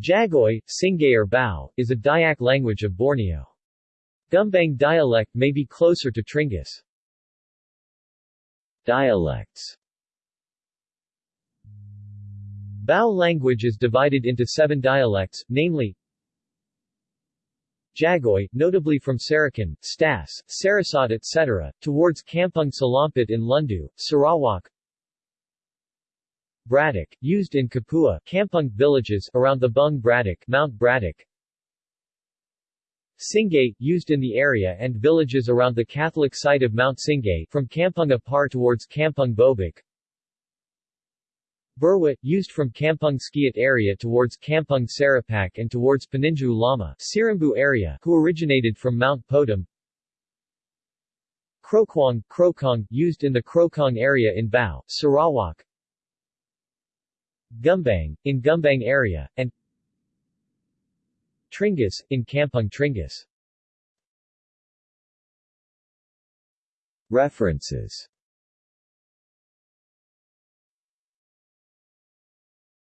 Jagoi, Singai or Bau, is a Dayak language of Borneo. Gumbang dialect may be closer to Tringgus. Dialects Bau language is divided into seven dialects, namely Jagoi, notably from Sarakan, Stas, Sarasot etc., towards Kampung Salampit in Lundu, Sarawak Bratak, used in Kapua, Kampung villages around the Bung Bratak, Mount Bratak. Singai, used in the area and villages around the Catholic site of Mount Singai from Kampung Apar towards Kampung Bobak. Burwa, used from Kampung Skiat area towards Kampung Sarapak and towards Peninju Lama Sirimbu area who originated from Mount Podum. Krokwang, Krokong, used in the Krokong area in Bau, Sarawak. Gumbang, in Gumbang area, and Tringgus, in Kampung Tringgus. References